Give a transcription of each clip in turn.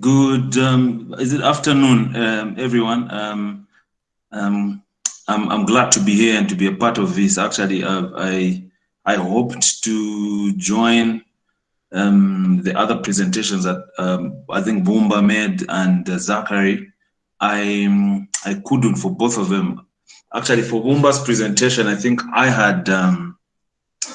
Good, um, is it afternoon, um, everyone? Um, um, I'm, I'm glad to be here and to be a part of this. Actually, uh, I, I hoped to join um, the other presentations that um, I think Bumba made and uh, Zachary. I, I couldn't for both of them. Actually, for Bumba's presentation, I think I had um,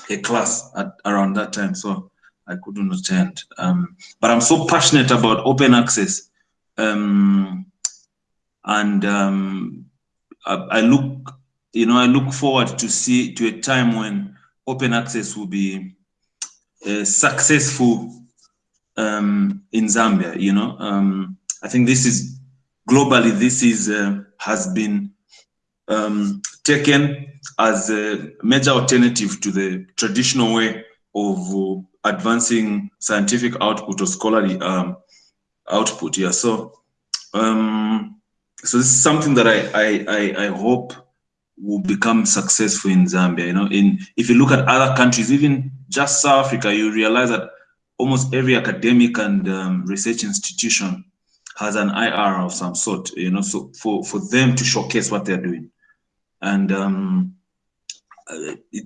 a class at around that time, so I couldn't attend. Um, but I'm so passionate about open access. Um, and um, I, I, look, you know, I look forward to see to a time when open access will be uh, successful um, in Zambia. You know, um, I think this is globally. This is uh, has been um, taken as a major alternative to the traditional way of uh, advancing scientific output or scholarly um, output. Yeah, so um, so this is something that I, I I I hope will become successful in Zambia. You know, in if you look at other countries, even just South Africa, you realize that almost every academic and um, research institution has an IR of some sort. You know, so for for them to showcase what they're doing, and um,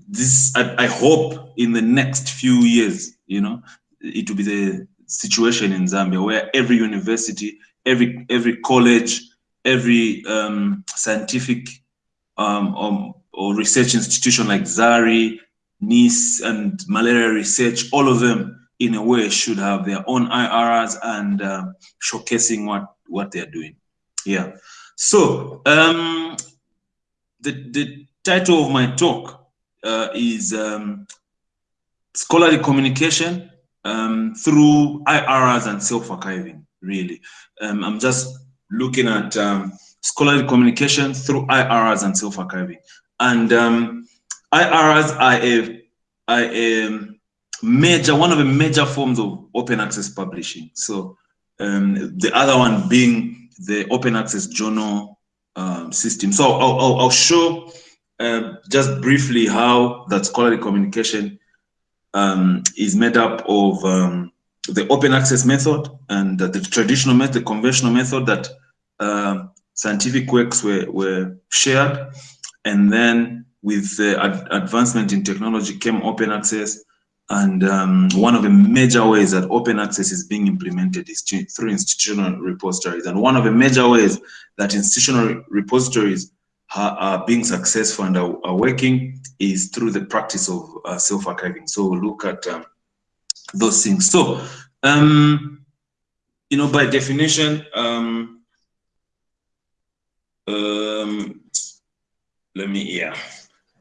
this I, I, hope in the next few years, you know, it will be the situation in Zambia where every university, every every college, every um, scientific um, um, or research institution like ZARI, NIS, and malaria research, all of them in a way should have their own IRRs and uh, showcasing what what they're doing. Yeah. So um, the the title of my talk uh, is um, scholarly communication um, through IRRs and self-archiving, really. Um, I'm just looking at um, scholarly communication through IRRs and self-archiving. And um, IRRs are a, a major, one of the major forms of open access publishing. So um, the other one being the open access journal um, system. So I'll, I'll, I'll show uh, just briefly how that scholarly communication um, is made up of um, the open access method and the traditional method, the conventional method that uh, scientific works were, were shared. And then with the ad advancement in technology came open access. And um, one of the major ways that open access is being implemented is through institutional repositories. And one of the major ways that institutional repositories are being successful and are, are, working is through the practice of uh, self-archiving. So look at um, those things. So, um, you know, by definition, um, um, let me, yeah.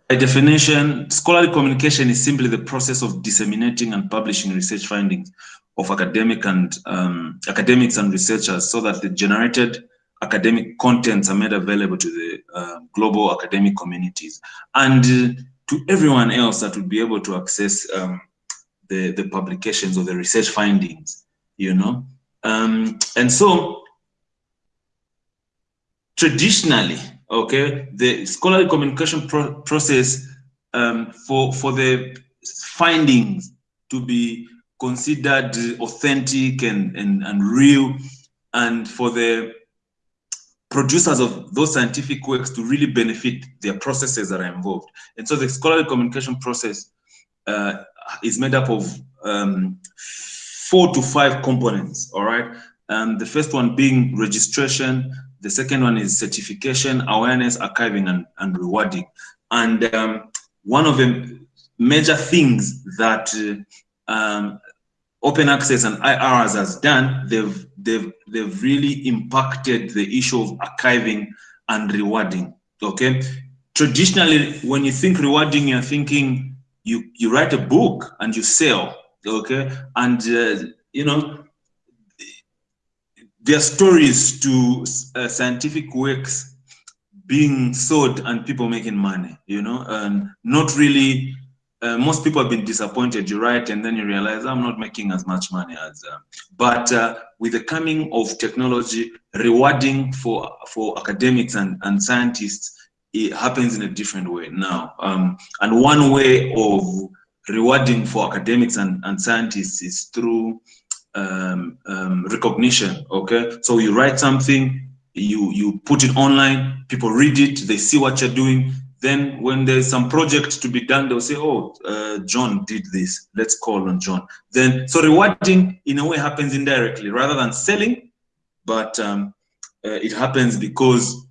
By definition, scholarly communication is simply the process of disseminating and publishing research findings of academic and um, academics and researchers so that the generated academic contents are made available to the uh, global academic communities and uh, to everyone else that would be able to access um, the, the publications or the research findings, you know. Um, and so traditionally, okay, the scholarly communication pro process um, for, for the findings to be considered authentic and, and, and real and for the producers of those scientific works to really benefit their processes that are involved. And so the scholarly communication process uh, is made up of um, four to five components, all right? And the first one being registration, the second one is certification, awareness, archiving, and, and rewarding. And um, one of the major things that uh, um, open access and IRRs has done, they've they've they've really impacted the issue of archiving and rewarding. Okay, traditionally, when you think rewarding, you're thinking you you write a book and you sell. Okay, and uh, you know there are stories to uh, scientific works being sold and people making money. You know, and not really uh, most people have been disappointed. You write, and then you realize I'm not making as much money as. Uh, but uh, with the coming of technology, rewarding for for academics and and scientists, it happens in a different way now. Um, and one way of rewarding for academics and, and scientists is through um, um, recognition. Okay, so you write something, you you put it online, people read it, they see what you're doing. Then when there's some project to be done, they'll say, "Oh, uh, John did this. Let's call on John." Then so rewarding in a way happens indirectly rather than selling, but um, uh, it happens because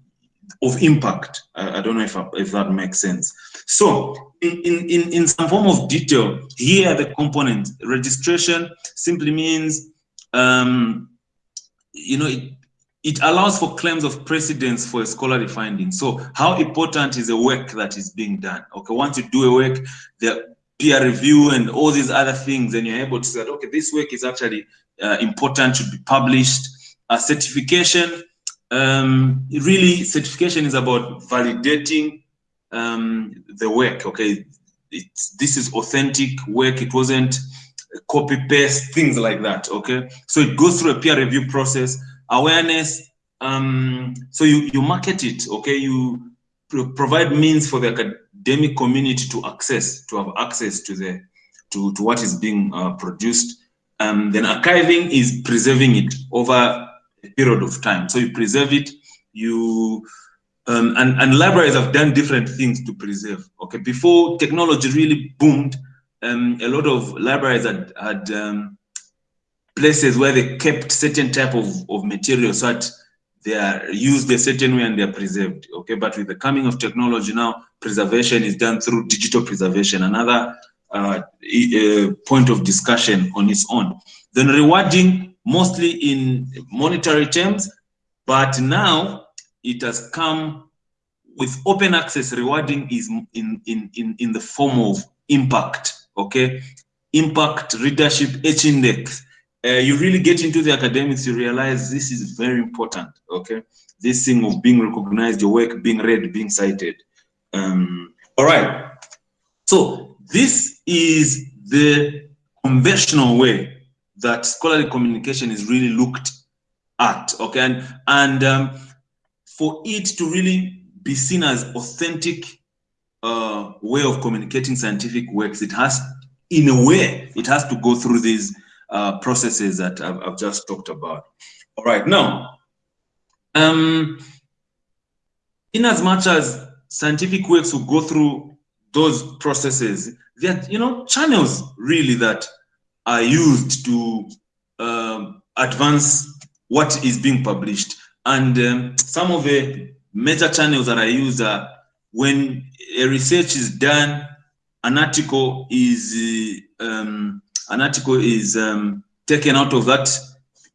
of impact. I, I don't know if, if that makes sense. So in, in, in some form of detail, here are the components. Registration simply means, um, you know, it, it allows for claims of precedence for a scholarly finding. So how important is the work that is being done? Okay, once you do a work, the peer review and all these other things, and you're able to say, okay, this work is actually uh, important to be published. A certification, um, really certification is about validating um, the work. Okay, it's, this is authentic work. It wasn't copy paste things like that. Okay, so it goes through a peer review process. Awareness. Um, so you you market it. Okay, you provide means for the academic community to access to have access to the to to what is being uh, produced. Um, then archiving is preserving it over a period of time. So you preserve it, you um, and, and libraries have done different things to preserve. Okay, before technology really boomed, um, a lot of libraries had, had um, places where they kept certain type of, of material so that they are used a certain way and they are preserved. Okay, but with the coming of technology now, preservation is done through digital preservation, another uh, uh, point of discussion on its own. Then rewarding mostly in monetary terms, but now it has come with open access rewarding is in, in, in, in the form of impact, okay? Impact, readership, H index. Uh, you really get into the academics, you realize this is very important, okay? This thing of being recognized, your work being read, being cited. Um, all right, so this is the conventional way that scholarly communication is really looked at, okay? And, and um, for it to really be seen as authentic uh, way of communicating scientific works, it has, in a way, it has to go through these uh, processes that I've, I've, just talked about. All right, now, um, in as much as scientific works will go through those processes, are, you know, channels really that are used to um, advance what is being published. And um, some of the major channels that I use are when a research is done, an article is um, an article is um, taken out of that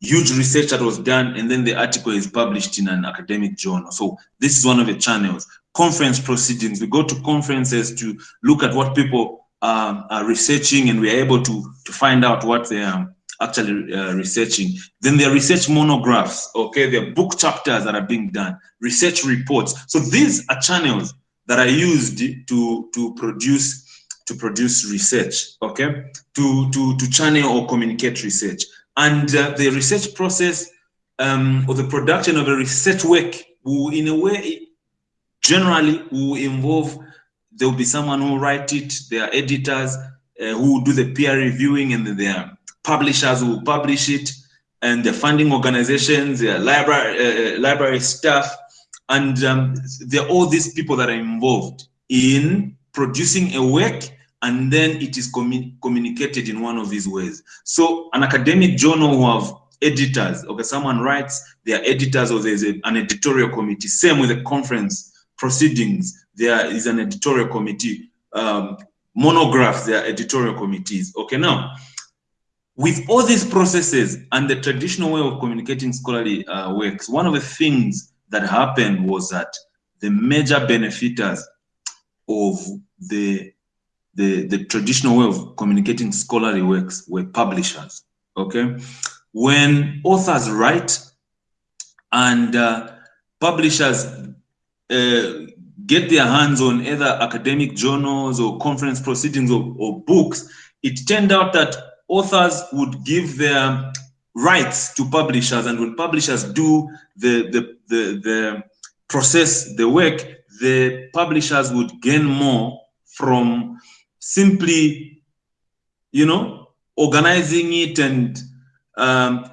huge research that was done, and then the article is published in an academic journal. So this is one of the channels. Conference proceedings. We go to conferences to look at what people um, are researching and we are able to, to find out what they are actually uh, researching. Then there are research monographs, okay? There are book chapters that are being done, research reports. So these are channels that are used to, to produce to produce research, okay? To, to, to channel or communicate research. And uh, the research process um, or the production of a research work will, in a way, generally will involve there will be someone who write it, there are editors uh, who do the peer reviewing and there are publishers who publish it and the funding organizations, the library, uh, uh, library staff, and um, there are all these people that are involved in producing a work and then it is commun communicated in one of these ways. So an academic journal who have editors, okay, someone writes, there are editors or there's a, an editorial committee, same with the conference proceedings, there is an editorial committee. Um, monographs, there are editorial committees. Okay, now, with all these processes and the traditional way of communicating scholarly uh, works, one of the things that happened was that the major benefiters of the, the, the traditional way of communicating scholarly works were publishers, okay? When authors write and uh, publishers uh, get their hands on either academic journals or conference proceedings or, or, books, it turned out that authors would give their rights to publishers and when publishers do the, the, the, the process, the work, the publishers would gain more from simply, you know, organizing it and um,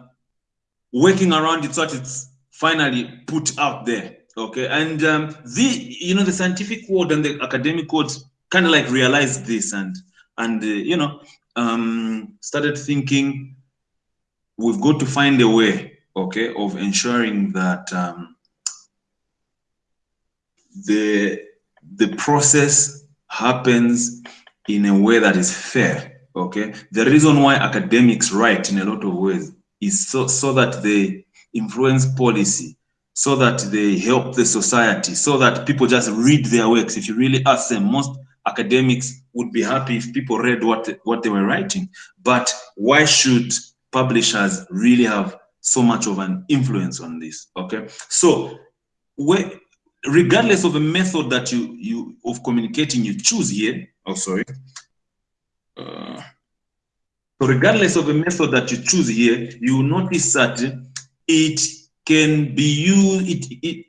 working around it so that it's finally put out there. Okay, and um, the you know the scientific world and the academic world kind of like realized this and and uh, you know um, started thinking we've got to find a way, okay, of ensuring that um, the the process happens in a way that is fair. Okay, the reason why academics write in a lot of ways is so so that they influence policy, so that they help the society, so that people just read their works. If you really ask them, most academics would be happy if people read what what they were writing. But why should publishers really have so much of an influence on this? Okay, so where regardless of the method that you you of communicating you choose here oh sorry. Uh, so regardless of the method that you choose here you will notice that it can be used it, it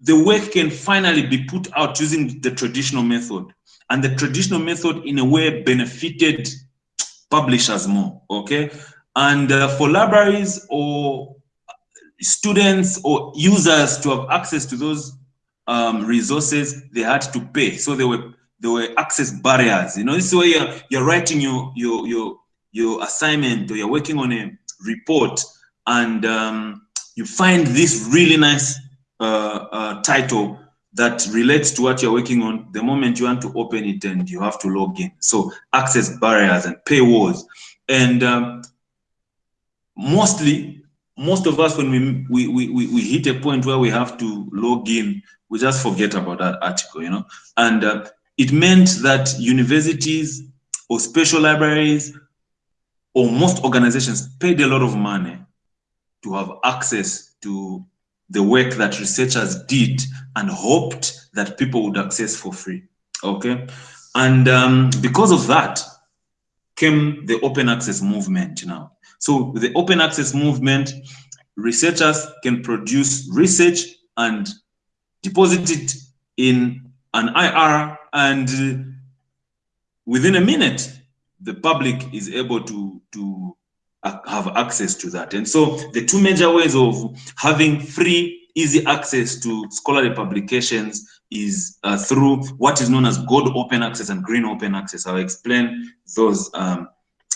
the work can finally be put out using the traditional method. And the traditional method in a way benefited publishers more okay? And uh, for libraries or students or users to have access to those um, resources they had to pay. So they were there were access barriers. You know, this is where you're, you're writing your your your your assignment or you're working on a report and um, you find this really nice uh, uh, title that relates to what you're working on. The moment you want to open it and you have to log in. So access barriers and paywalls. And um, mostly, most of us, when we, we, we, we hit a point where we have to log in, we just forget about that article, you know. And uh, it meant that universities or special libraries or most organizations paid a lot of money to have access to the work that researchers did and hoped that people would access for free. Okay. And um, because of that came the open access movement now. So the open access movement, researchers can produce research and deposit it in an IR, and within a minute, the public is able to, to have access to that. And so the two major ways of having free, easy access to scholarly publications is uh, through what is known as gold open access and green open access. I'll explain those um,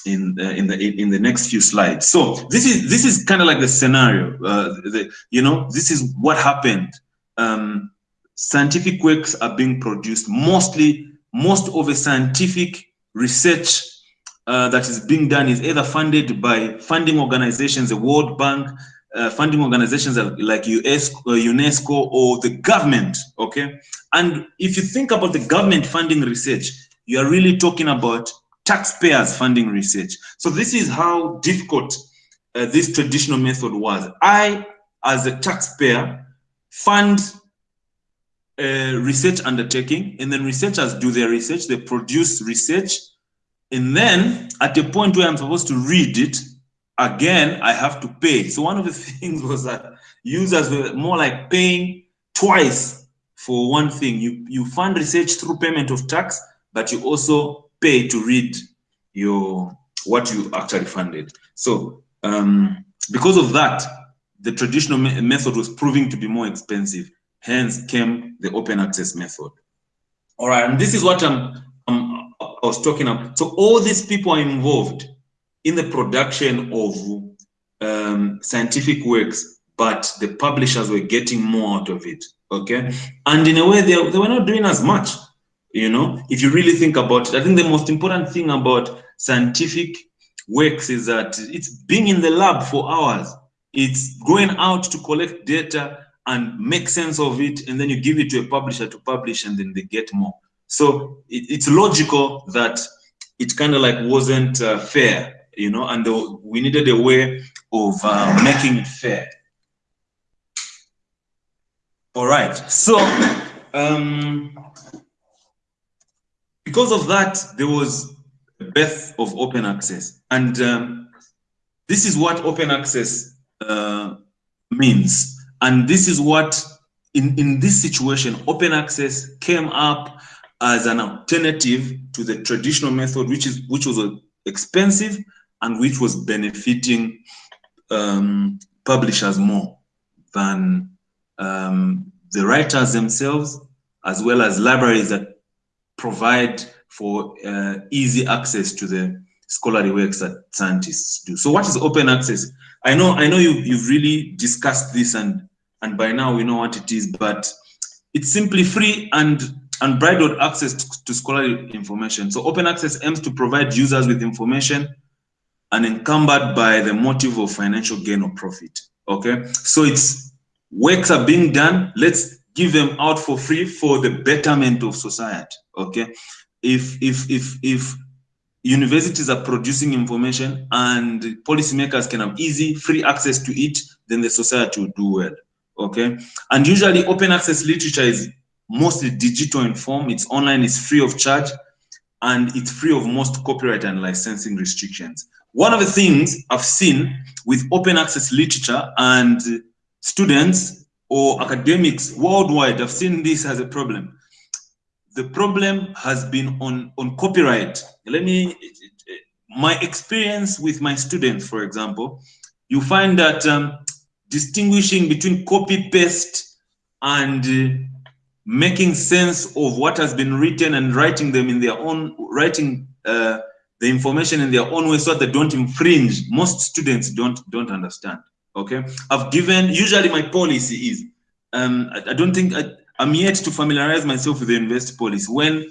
in the, in the in the next few slides. So this is this is kind of like the scenario. Uh, the, you know, this is what happened um, scientific works are being produced. Mostly, most of the scientific research uh, that is being done is either funded by funding organizations, the World Bank, uh, funding organizations like US, uh, UNESCO or the government, okay? And if you think about the government funding research, you are really talking about taxpayers funding research. So this is how difficult uh, this traditional method was. I, as a taxpayer, fund a research undertaking, and then researchers do their research, they produce research, and then at the point where I'm supposed to read it, again, I have to pay. So one of the things was that users were more like paying twice for one thing. You, you fund research through payment of tax, but you also pay to read your what you actually funded. So um, because of that, the traditional me method was proving to be more expensive. Hence came the open access method. All right, and this is what I'm, I'm I was talking about. So all these people are involved in the production of um, scientific works, but the publishers were getting more out of it. Okay, and in a way, they, they were not doing as much. You know, if you really think about it, I think the most important thing about scientific works is that it's being in the lab for hours it's going out to collect data and make sense of it, and then you give it to a publisher to publish, and then they get more. So it, it's logical that it kind of like wasn't uh, fair, you know, and the, we needed a way of uh, making it fair. All right, so um, because of that, there was a birth of open access, and um, this is what open access uh, means. And this is what, in, in this situation, open access came up as an alternative to the traditional method, which is which was expensive and which was benefiting um, publishers more than um, the writers themselves, as well as libraries that provide for uh, easy access to the scholarly works that scientists do. So what is open access? I know I know you, you've really discussed this and, and by now we know what it is, but it's simply free and unbridled access to, scholarly information. So open access aims to provide users with information unencumbered by the motive of financial gain or profit. Okay, so it's works are being done. Let's give them out for free for the betterment of society. Okay, if if if if universities are producing information and policymakers can have easy free access to it, then the society will do well. Okay, and usually open access literature is mostly digital in form. It's online, it's free of charge, and it's free of most copyright and licensing restrictions. One of the things I've seen with open access literature and students or academics worldwide, I've seen this as a problem. The problem has been on, on copyright. Let me, my experience with my students, for example, you find that um, distinguishing between copy paste and uh, making sense of what has been written and writing them in their own, writing uh, the information in their own way so that they don't infringe. Most students don't don't understand. Okay, I've given usually my policy is um, I, I, don't think I, I'm yet to familiarize myself with the university policy. When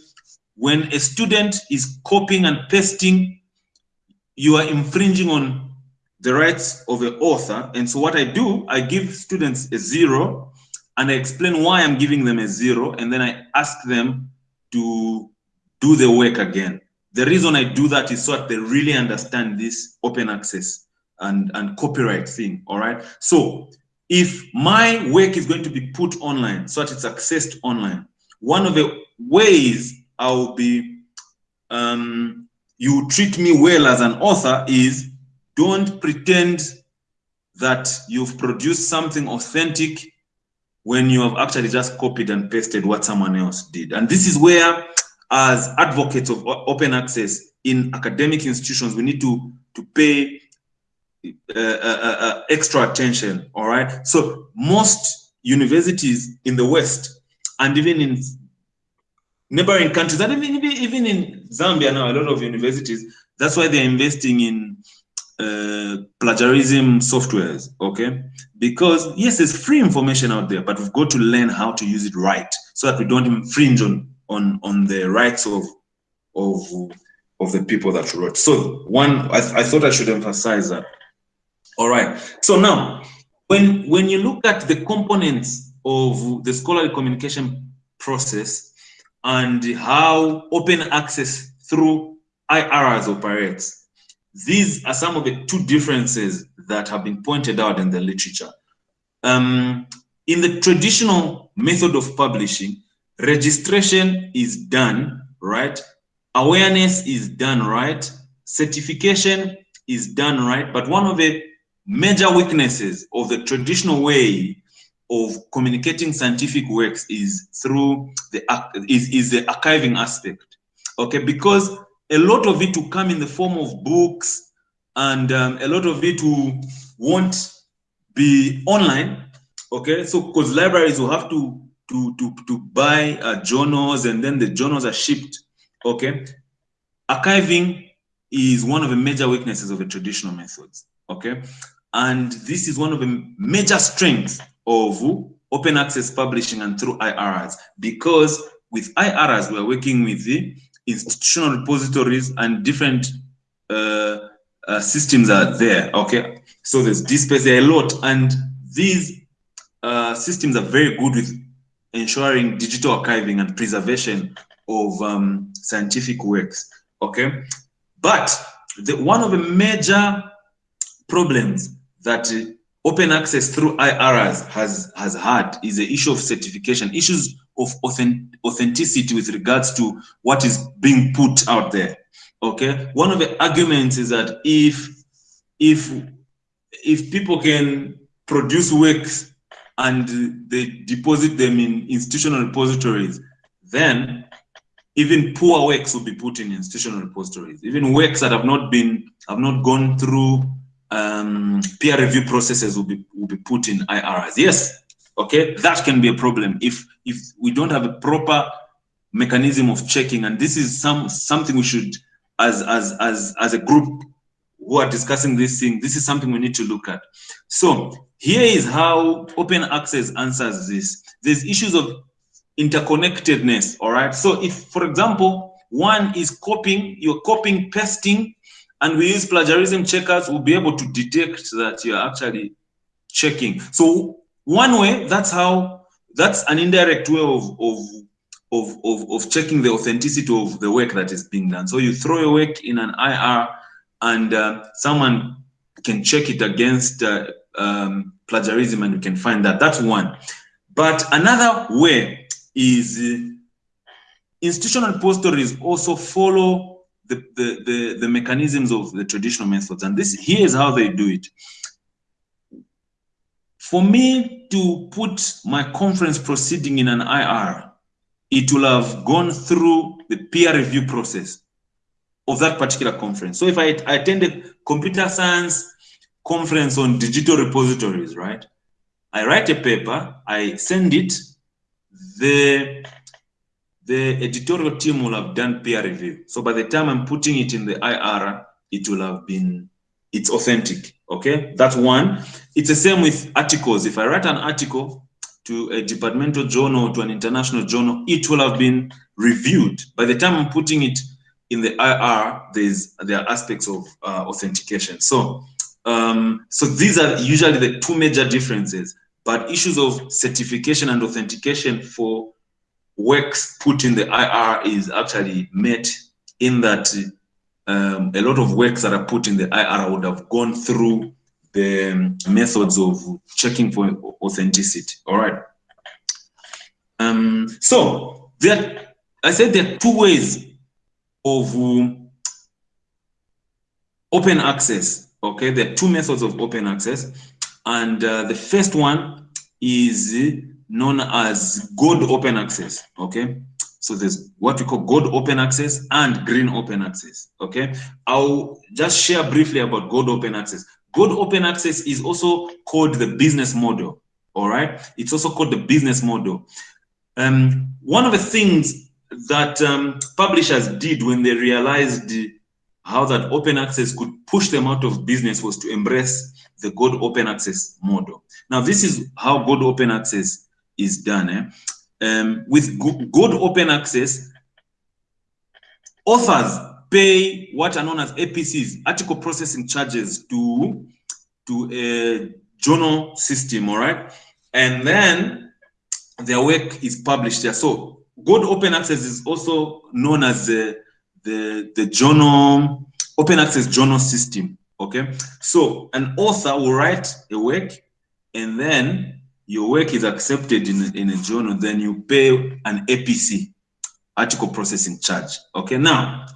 when a student is copying and pasting, you are infringing on the rights of the author. And so what I do, I give students a zero and I explain why I'm giving them a zero. And then I ask them to do the work again. The reason I do that is so that they really understand this open access and, and copyright thing, all right? So if my work is going to be put online so that it's accessed online, one of the ways I'll be, um, you treat me well as an author is don't pretend that you've produced something authentic when you have actually just copied and pasted what someone else did. And this is where as advocates of open access in academic institutions, we need to, to pay uh, uh, uh, uh, extra attention, all right? So most universities in the West and even in neighboring countries, and even, even in Zambia now, a lot of universities, that's why they're investing in uh, plagiarism softwares, okay? Because yes, there's free information out there, but we've got to learn how to use it right so that we don't infringe on on on the rights of of of the people that wrote. So one, I, I thought I should emphasize that. All right. So now, when when you look at the components of the scholarly communication process and how open access through IRRs operates, these are some of the two differences that have been pointed out in the literature. Um, in the traditional method of publishing, registration is done, right? Awareness is done, right? Certification is done, right? But one of the major weaknesses of the traditional way of communicating scientific works is through the is, is the archiving aspect okay because a lot of it will come in the form of books and um, a lot of it will won't be online okay so because libraries will have to to, to, to buy uh, journals and then the journals are shipped, okay? Archiving is one of the major weaknesses of the traditional methods, okay? And this is one of the major strengths of open access publishing and through IRRs because with IRRs, we're working with the institutional repositories and different uh, uh, systems are there, okay? So there's DSpace, there a lot, and these uh, systems are very good with ensuring digital archiving and preservation of um, scientific works, okay? But the, one of the major problems that uh, open access through IRRs has, has had is the issue of certification, issues of authenticity with regards to what is being put out there, okay? One of the arguments is that if, if, if people can produce works and they deposit them in institutional repositories, then even poor works will be put in institutional repositories. Even works that have not been, have not gone through um, peer review processes will be will be put in IRs. Yes, okay, that can be a problem if if we don't have a proper mechanism of checking, and this is some something we should, as as as as a group who are discussing this thing, this is something we need to look at. So here is how open access answers this. There's issues of interconnectedness, all right? So if, for example, one is copying, you're copying, pasting, and we use plagiarism checkers, we'll be able to detect that you're actually checking. So one way, that's how, that's an indirect way of, of, of, of, of checking the authenticity of the work that is being done. So you throw your work in an IR and uh, someone can check it against uh, um, plagiarism and you can find that. That's one. But another way is uh, institutional repositories also follow the, the, the, the, mechanisms of the traditional methods. And this here is how they do it. For me to put my conference proceeding in an IR, it will have gone through the peer review process of that particular conference. So if I, I attend a computer science conference on digital repositories, right? I write a paper, I send it, the, the editorial team will have done peer review. So by the time I'm putting it in the IR, it will have been, it's authentic, okay? That's one. It's the same with articles. If I write an article to a departmental journal, or to an international journal, it will have been reviewed. By the time I'm putting it in the IR, there's there are aspects of uh, authentication. So, um, so these are usually the two major differences. But issues of certification and authentication for works put in the IR is actually met in that um, a lot of works that are put in the IR would have gone through the methods of checking for authenticity. All right. Um, so there, I said there are two ways of um, open access. Okay, there are two methods of open access. And uh, the first one is known as gold open access. Okay, so there's what we call gold open access and green open access. Okay, I'll just share briefly about gold open access. Gold open access is also called the business model. All right, it's also called the business model. Um, one of the things that um, publishers did when they realized how that open access could push them out of business was to embrace the gold open access model. Now, this is how gold open access is done. Eh? Um, with gold open access, authors pay what are known as APCs, article processing charges to, to a journal system, all right? And then their work is published there. So Gold Open Access is also known as the, the, the journal, open access journal system, okay? So an author will write a work and then your work is accepted in, in a journal, then you pay an APC, article processing charge, okay? Now,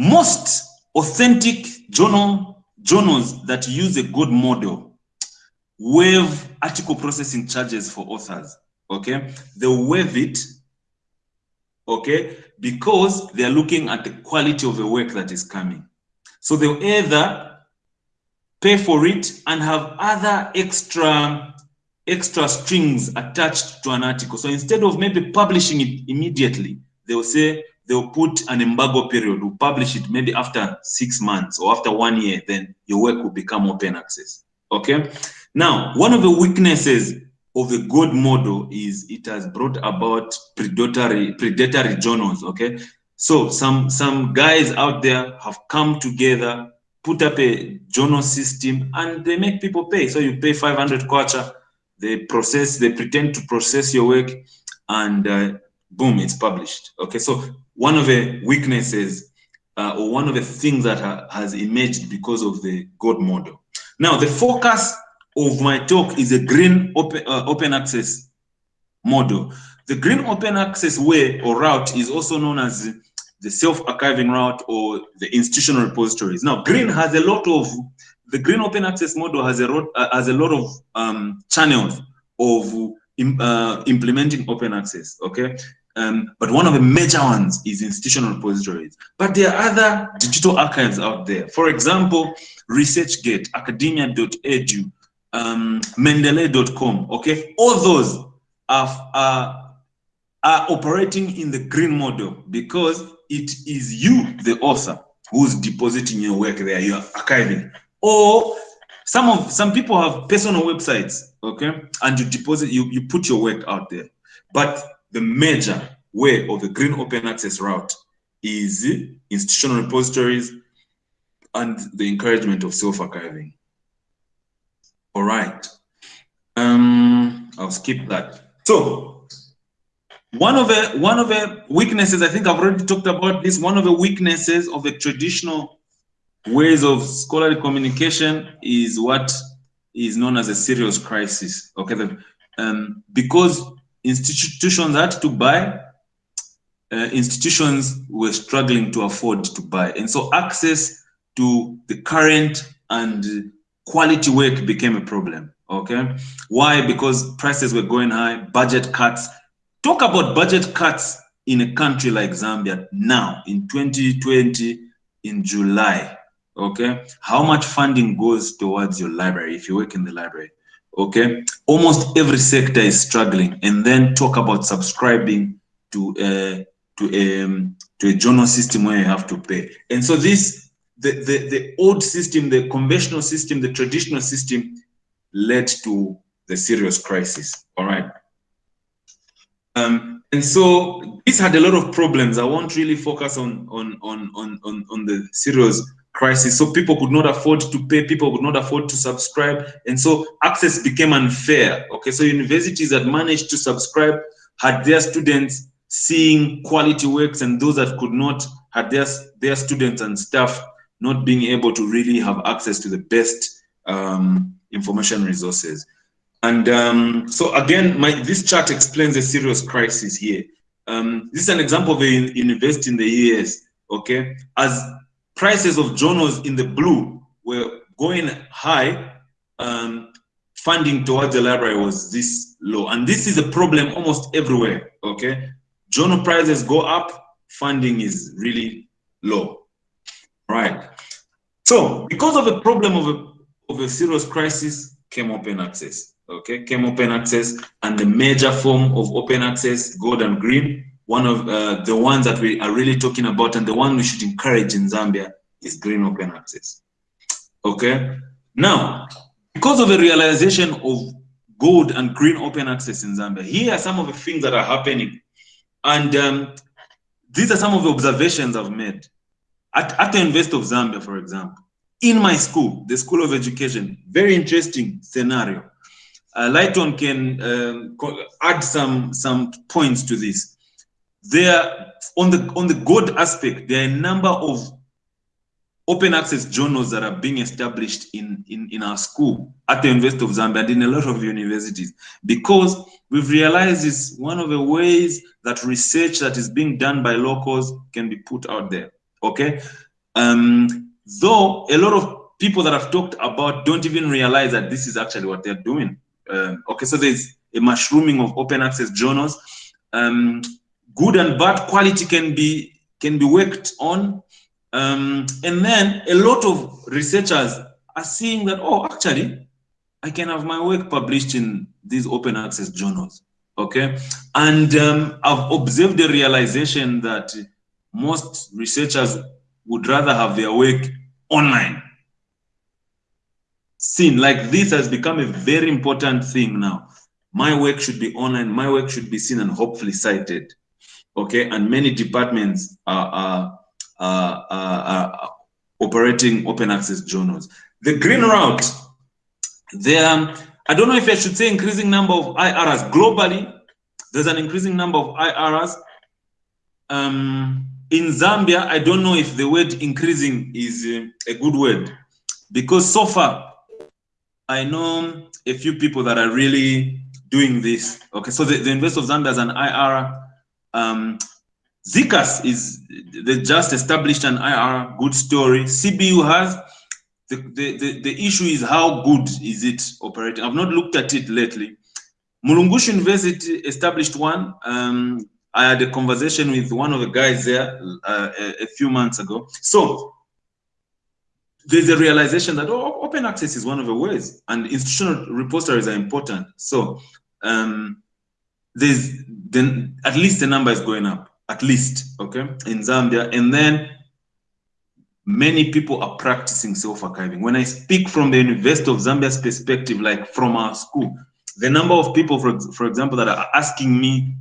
most authentic journal journals that use a gold model waive article processing charges for authors okay? They waive it, okay? Because they're looking at the quality of the work that is coming. So they'll either pay for it and have other extra extra strings attached to an article. So instead of maybe publishing it immediately, they'll say they'll put an embargo period, will publish it maybe after six months or after one year, then your work will become open access. Okay. Now, one of the weaknesses of the gold model is it has brought about predatory predatory journals okay so some some guys out there have come together put up a journal system and they make people pay so you pay 500 kwacha they process they pretend to process your work and uh, boom it's published okay so one of the weaknesses uh, or one of the things that ha has emerged because of the gold model now the focus of my talk is a green open, uh, open access model. The green open access way or route is also known as the self-archiving route or the institutional repositories. Now, green has a lot of, the green open access model has a, uh, has a lot of um, channels of uh, implementing open access, okay? Um, but one of the major ones is institutional repositories. But there are other digital archives out there. For example, ResearchGate, academia.edu, um, Mendeley.com, okay? All those are, are, are operating in the green model because it is you, the author, who's depositing your work there, you're archiving. Or some of some people have personal websites, okay, and you deposit, you, you put your work out there. But the major way of the green open access route is institutional repositories and the encouragement of self-archiving. All right. Um, I'll skip that. So one of the one of the weaknesses, I think I've already talked about this, one of the weaknesses of the traditional ways of scholarly communication is what is known as a serials crisis. Okay, um, because institutions had to buy, uh, institutions were struggling to afford to buy, and so access to the current and quality work became a problem. Okay, why? Because prices were going high, budget cuts. Talk about budget cuts in a country like Zambia now in 2020 in July okay how much funding goes towards your library if you work in the library okay? Almost every sector is struggling. And then talk about subscribing to uh to a um, to a journal system where you have to pay. And so this the the, the old system the conventional system the traditional system led to the serials crisis. All right? Um and so this had a lot of problems. I won't really focus on on on on on, on the serials crisis. So people could not afford to pay, people could not afford to subscribe. And so access became unfair. Okay, so universities that managed to subscribe had their students seeing quality works and those that could not had their, their students and staff not being able to really have access to the best um, information resources. And um, so again, my, this chart explains a serials crisis here. Um, this is an example of a university in the US, okay? As prices of journals in the blue were going high, um, funding towards the library was this low. And this is a problem almost everywhere, okay? Journal prices go up, funding is really low, right? So because of the problem of a, of a serials crisis came open access, okay? Came open access and the major form of open access, gold and green, one of uh, the ones that we are really talking about and the one we should encourage in Zambia is green open access. Okay. Now, because of the realization of gold and green open access in Zambia, here are some of the things that are happening. And um, these are some of the observations I've made. At, at the University of Zambia, for example, in my school, the School of Education, very interesting scenario. Uh, Lighton can um, add some, some points to this there on the on the good aspect there are a number of open access journals that are being established in in in our school at the university of zambia and in a lot of universities. Because we've realized is one of the ways that research that is being done by locals can be put out there okay? Um though a lot of people that i've talked about don't even realize that this is actually what they're doing. Um, okay so there's a mushrooming of open access journals. Um good and bad quality can be can be worked on. Um, and then a lot of researchers are seeing that oh actually i can have my work published in these open access journals okay? And um, i've observed the realization that most researchers would rather have their work online. Seen like this has become a very important thing now. My work should be online my work should be seen and hopefully cited okay, and many departments are, are, are, are operating open access journals. The green route, there, I don't know if I should say increasing number of IRRs globally. There's an increasing number of IRRs. Um, in Zambia, I don't know if the word increasing is a good word because so far I know a few people that are really doing this. Okay, so the, the University of Zambia has an IRR um, ZCAS is they just established an IR good story. CBU has the, the, the, the, issue is how good is it operating? I've not looked at it lately. Mulungushi University established one. Um, I had a conversation with one of the guys there uh, a, a, few months ago. So there's a realization that oh, open access is one of the ways, and institutional repositories are important. So um, there's then at least the number is going up, at least okay in Zambia, and then many people are practicing self-archiving. When I speak from the University of Zambia's perspective, like from our school, the number of people, for, for example, that are asking me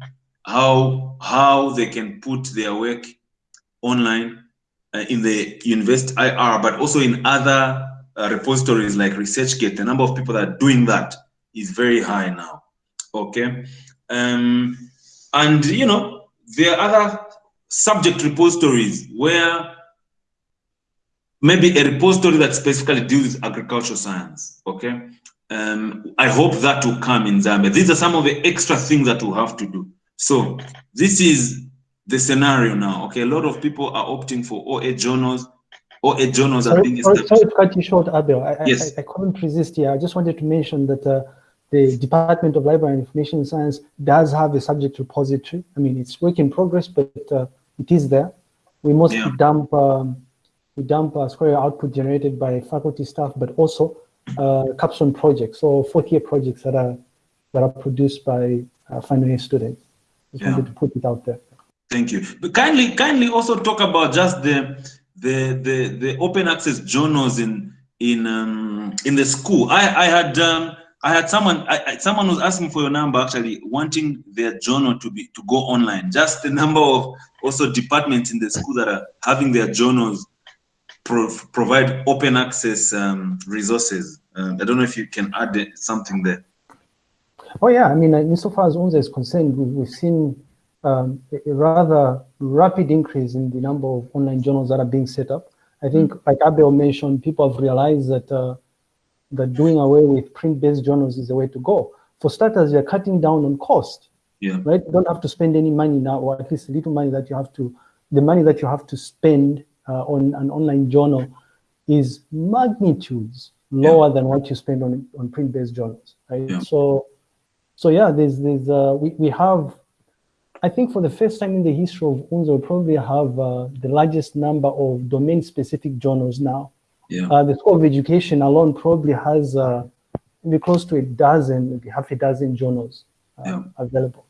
how how they can put their work online uh, in the university IR, but also in other uh, repositories like ResearchGate. The number of people that are doing that is very high now. Okay, um, and you know there are other subject repositories where maybe a repository that specifically deals with agricultural science. Okay, um, I hope that will come in Zambia. These are some of the extra things that we have to do. So this is the scenario now. Okay, a lot of people are opting for OA journals. OA journals sorry, are being established. Sorry to cut you short, Abel. I, yes. I, I, couldn't resist here. I just wanted to mention that uh, the Department of Library and Information Science does have a subject repository. I mean, it's work in progress, but uh, it is there. We mostly yeah. dump um, we dump uh, Square output generated by faculty staff, but also uh, capstone projects or fourth year projects that are that are produced by uh, final year students. Just yeah. wanted to put it out there. Thank you. But kindly, kindly also talk about just the the the, the open access journals in in um, in the school. I I had um, I had someone I, someone was asking for your number actually wanting their journal to be to go online. Just the number of also departments in the school that are having their journals provide open access um, resources. Um, I don't know if you can add something there. Oh yeah, I mean, insofar as UNZA is concerned, we've seen um, a rather rapid increase in the number of online journals that are being set up. I think, like Abel mentioned, people have realized that uh, that doing away with print-based journals is the way to go. For starters, you're cutting down on cost. Yeah. Right. You don't have to spend any money now, or at least a little money that you have to. The money that you have to spend uh, on an online journal is magnitudes lower yeah. than what you spend on on print-based journals. Right. Yeah. So, so yeah, there's there's uh, we we have I think for the first time in the history of UNZA, we probably have uh, the largest number of domain-specific journals now. Yeah. Uh, the School of Education alone probably has uh, maybe close to a dozen, maybe half a dozen journals uh, yeah. available.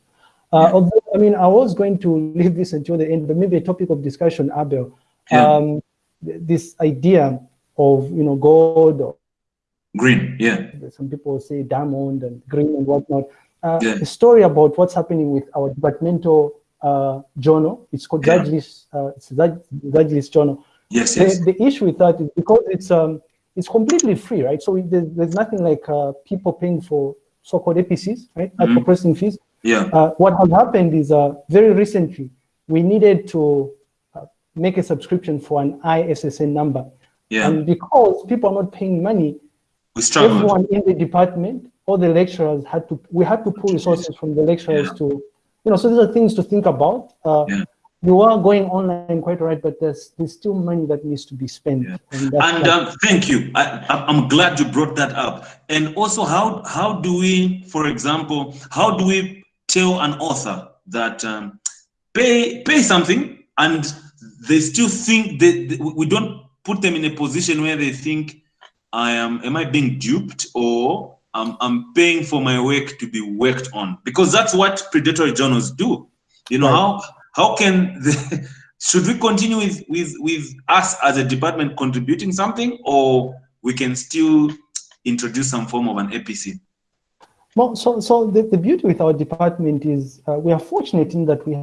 Uh, yeah. Although, I mean, I was going to leave this until the end, but maybe a topic of discussion, Abel. Um, this idea of, you know, gold. Or green, yeah. Some people say diamond and green and whatnot uh, yeah. a story about what's happening with our departmental uh, journal. It's called yeah. Uh, it's Zajlis journal. Yes, yes. The, the, issue with that is because it's um, it's completely free, right? So there's, there's nothing like uh, people paying for so-called APCs, right? Mm -hmm. processing fees. Yeah. Uh, what has happened is uh, very recently we needed to uh, make a subscription for an ISSN number. Yeah. And because people are not paying money, we everyone in the department all the lecturers had to, we had to pull resources from the lecturers yeah. to, you know, so these are things to think about. Uh, yeah. You are going online quite right, but there's there's still money that needs to be spent. Yeah. And, and um, thank you. I, I'm glad you brought that up. And also, how how do we, for example, how do we tell an author that um, pay pay something and they still think that we don't put them in a position where they think I am am I being duped or I'm, I'm paying for my work to be worked on because that's what predatory journals do. You know, right. how how can the, should we continue with, with, with us as a department contributing something or we can still introduce some form of an APC? Well, so, so the, the beauty with our department is uh, we are fortunate in that we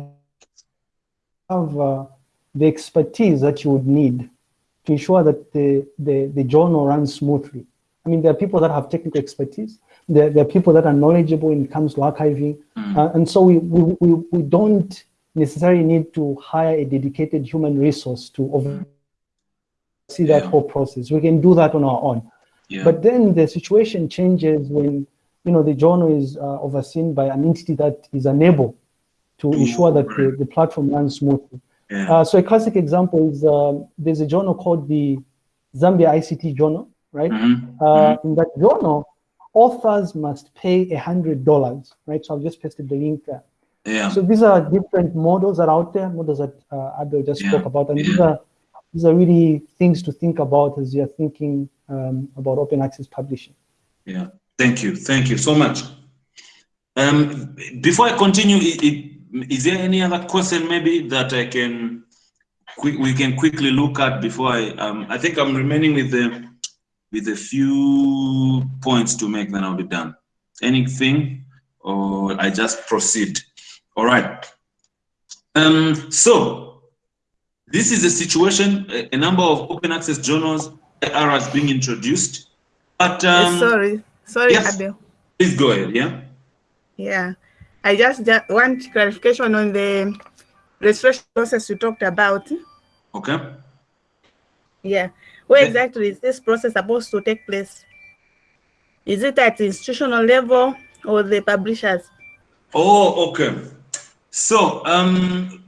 have uh, the expertise that you would need to ensure that the, the, the journal runs smoothly. I mean, there are people that have technical expertise. There, there are people that are knowledgeable when it comes to archiving. Mm. Uh, and so we, we, we, we, don't necessarily need to hire a dedicated human resource to oversee yeah. that whole process. We can do that on our own. Yeah. But then the situation changes when you know the journal is uh, overseen by an entity that is unable to Ooh, ensure that right. the, the platform runs smoothly. Yeah. Uh, so a classic example is uh, there's a journal called the Zambia ICT Journal right? Mm -hmm. uh, in that journal, authors must pay a hundred dollars, right? So I've just pasted the link there. Yeah. So these are different models that are out there, models that uh, Abel just Yeah. spoke about, and these are these are really things to think about as you're thinking um, about open access publishing. Yeah, thank you, thank you so much. Um, before I continue, i- i- is there any other question maybe that I can we can quickly look at before I um I think I'm remaining with the with a few points to make, then I'll be done. Anything, or I just proceed. All right. Um, so this is a situation. A, a number of open access journals are as being introduced, but um, sorry, sorry, yes. Abel. Please go ahead, yeah? Yeah, I just, just want clarification on the registration process you talked about. Okay. Yeah, where Okay. exactly is this process supposed to take place? Is it at institutional level or the publishers? Oh, okay. So, um,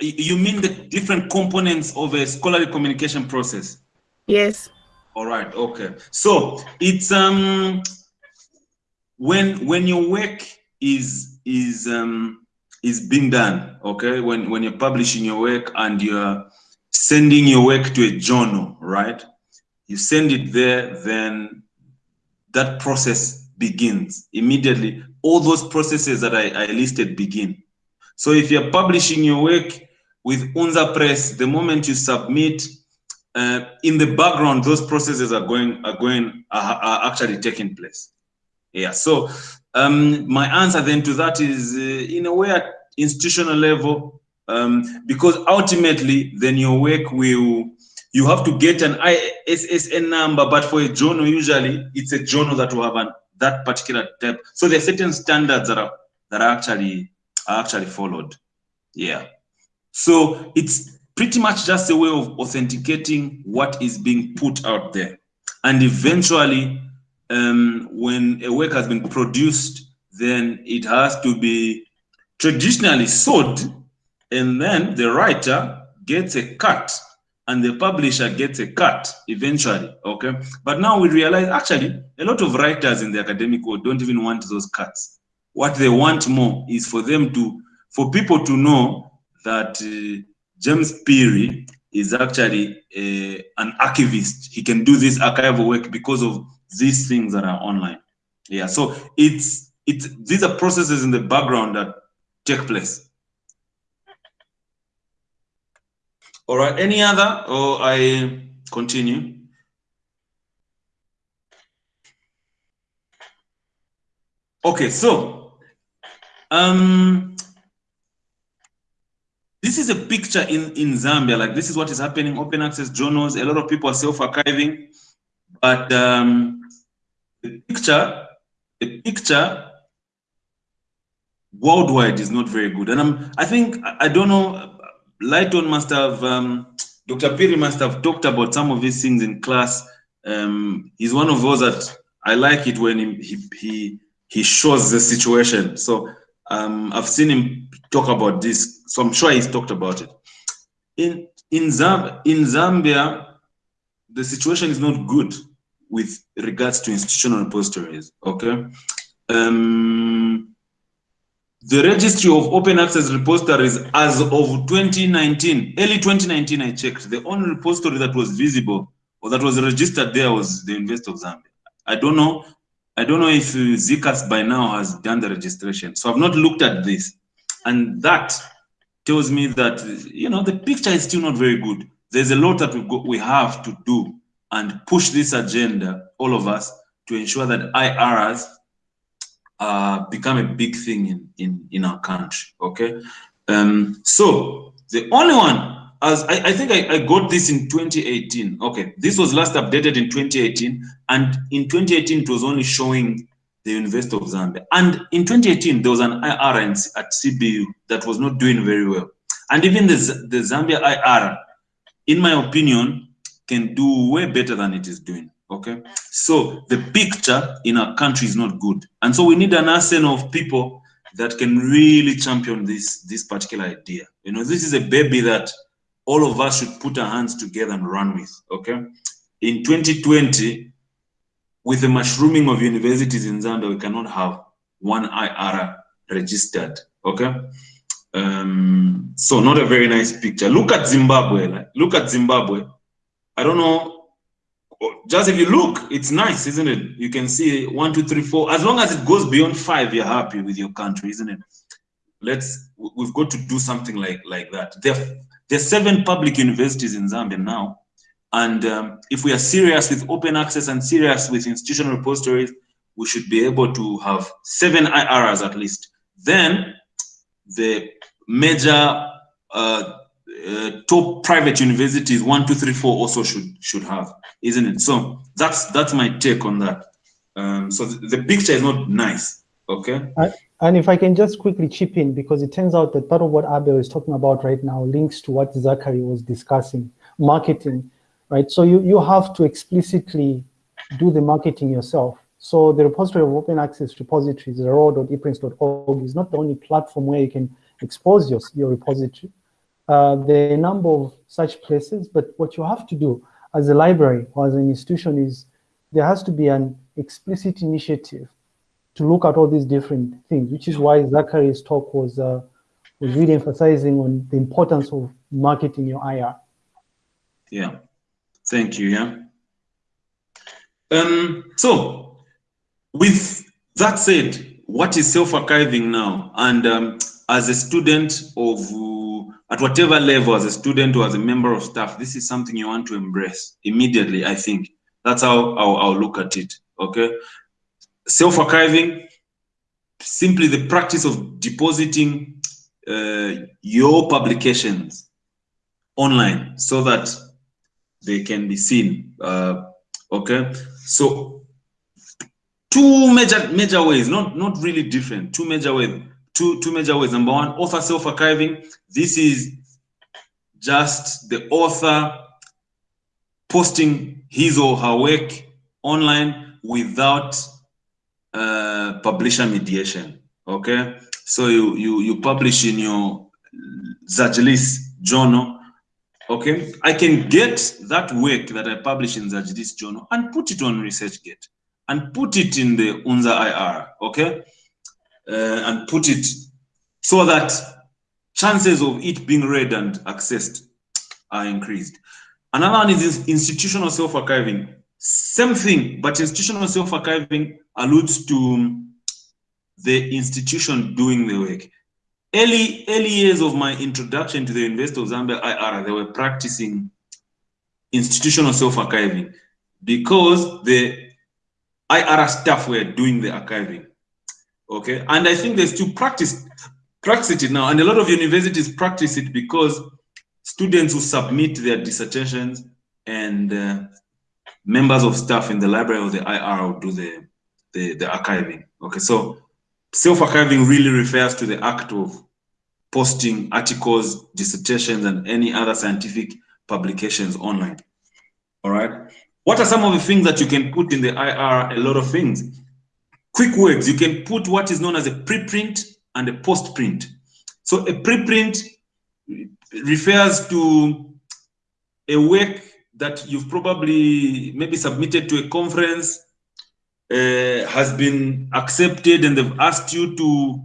you mean the different components of a scholarly communication process? Yes. All right, okay. So it's um when when your work is is um is being done, okay? When when you're publishing your work and you're sending your work to a journal, right? You send it there, then that process begins immediately. All those processes that I, I listed begin. So if you're publishing your work with Unza Press, the moment you submit, uh, in the background, those processes are going are going are, are actually taking place. Yeah. So um, my answer then to that is uh, in a way at institutional level, um, because ultimately then your work will you have to get an ISSN number, but for a journal usually it's a journal that will have an, that particular type. So there are certain standards that are that are actually actually followed. Yeah. So it's pretty much just a way of authenticating what is being put out there. And eventually, um, when a work has been produced, then it has to be traditionally sold, and then the writer gets a cut and the publisher gets a cut eventually. Okay. But now we realize actually a lot of writers in the academic world don't even want those cuts. What they want more is for them to, for people to know that uh, James Peary is actually a, an archivist. He can do this archival work because of these things that are online. Yeah, so it's it's these are processes in the background that take place. All right, any other or I continue? Okay, so um this is a picture in, in Zambia. Like this is what is happening. Open access journals. A lot of people are self-archiving, but um, the picture, the picture worldwide is not very good. And I'm, I think I don't know. Lighton must have, um, Dr. Phiri must have talked about some of these things in class. Um, he's one of those that I like it when he he he, he shows the situation. So um, I've seen him talk about this, so I'm sure he's talked about it. In in Zam in Zambia, the situation is not good with regards to institutional repositories. Okay, um, the registry of open access repositories as of 2019, early 2019, I checked. The only repository that was visible or that was registered there was the University of Zambia. I don't know I don't know if ZCAS by now has done the registration. So I've not looked at this. And that tells me that, you know, the picture is still not very good. There's a lot that we, we have to do and push this agenda, all of us, to ensure that IRs uh, become a big thing in, in, in our country, okay? Um, so the only one, as I, I think I, I got this in 2018. Okay, this was last updated in 2018, and in 2018 it was only showing the University of Zambia. And in 2018 there was an IR at CBU that was not doing very well, and even the the Zambia IR, in my opinion, can do way better than it is doing. Okay, so the picture in our country is not good, and so we need an arsenal of people that can really champion this this particular idea. You know, this is a baby that all of us should put our hands together and run with. Okay, in 2020, with the mushrooming of universities in Zambia, we cannot have one IR registered. Okay. Um, so not a very nice picture. Look at Zimbabwe. Like, look at Zimbabwe. I don't know. Just if you look, it's nice, isn't it? You can see one, two, three, four. As long as it goes beyond five, you're happy with your country, isn't it? Let's. We've got to do something like like that. There, there's seven public universities in Zambia now, and um, if we are serious with open access and serious with institutional repositories, we should be able to have seven IRRs at least. Then the major uh, uh, top private universities, one, two, three, four, also should should have, isn't it? So that's that's my take on that. Um, so the, the, picture is not nice. Okay. And if I can just quickly chip in, because it turns out that part of what Abel is talking about right now links to what Zachary was discussing, marketing, right? So you you have to explicitly do the marketing yourself. So the repository of open access repositories, roar.eprints.org, is not the only platform where you can expose your, your repository. Uh, there are a number of such places, but what you have to do as a library or as an institution is there has to be an explicit initiative to look at all these different things, which is why Zachary's talk was uh, was really emphasizing on the importance of marketing your IR. Yeah, thank you. Yeah. Um, so, with that said, what is self-archiving now? And um, as a student of, at whatever level, as a student or as a member of staff, this is something you want to embrace immediately, I think. That's how I'll, I'll look at it, okay? Self-archiving, simply the practice of depositing uh, your publications online so that they can be seen, uh, okay? So two major major ways, not, not really different, two major ways two, two major ways. Number one, author self-archiving. This is just the author posting his or her work online without uh, publisher mediation. Okay, so you you you publish in your Zajlis journal. Okay, I can get that work that I publish in Zajlis journal and put it on ResearchGate and put it in the UNZA IR. Okay, uh, and put it so that chances of it being read and accessed are increased. Another one is institutional self-archiving. Same thing, but institutional self-archiving alludes to the institution doing the work. Early, early years of my introduction to the University of Zambia IR, they were practicing institutional self-archiving because the IR staff were doing the archiving. Okay, and I think they still practice practice it now, and a lot of universities practice it because students who submit their dissertations and uh, members of staff in the library of the IR will do the, the, the archiving. Okay, so self-archiving really refers to the act of posting articles, dissertations, and any other scientific publications online. All right. What are some of the things that you can put in the IR? A lot of things. Quick words, you can put what is known as a preprint and a postprint. So a preprint refers to a work that you've probably maybe submitted to a conference, uh, has been accepted and they've asked you to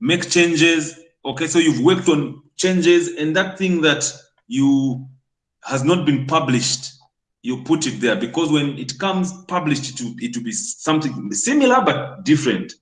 make changes. Okay, so you've worked on changes and that thing that you has not been published you put it there because when it comes published, it will, it will be something similar but different.